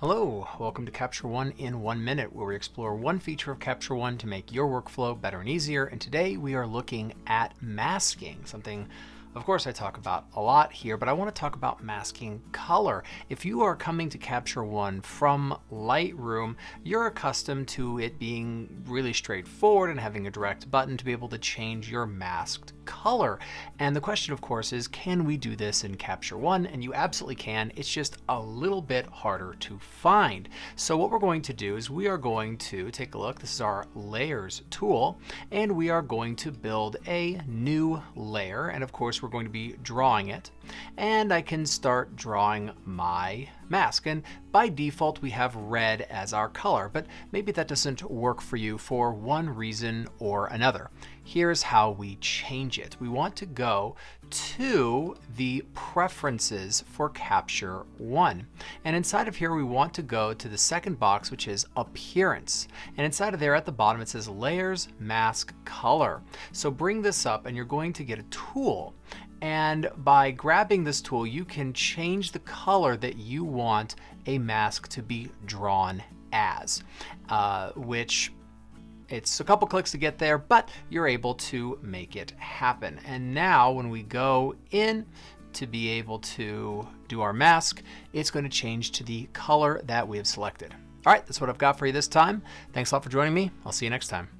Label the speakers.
Speaker 1: Hello, welcome to Capture One in one minute, where we explore one feature of Capture One to make your workflow better and easier. And today we are looking at masking, something of course, I talk about a lot here, but I want to talk about masking color. If you are coming to Capture One from Lightroom, you're accustomed to it being really straightforward and having a direct button to be able to change your masked color. And the question, of course, is can we do this in Capture One? And you absolutely can. It's just a little bit harder to find. So what we're going to do is we are going to take a look. This is our Layers tool, and we are going to build a new layer. And of course, we're going to be drawing it. And I can start drawing my mask. And by default, we have red as our color, but maybe that doesn't work for you for one reason or another. Here's how we change it. We want to go to the preferences for Capture One. And inside of here, we want to go to the second box, which is appearance. And inside of there at the bottom, it says layers, mask, color. So bring this up and you're going to get a tool and by grabbing this tool, you can change the color that you want a mask to be drawn as, uh, which it's a couple clicks to get there, but you're able to make it happen. And now when we go in to be able to do our mask, it's going to change to the color that we have selected. All right, that's what I've got for you this time. Thanks a lot for joining me. I'll see you next time.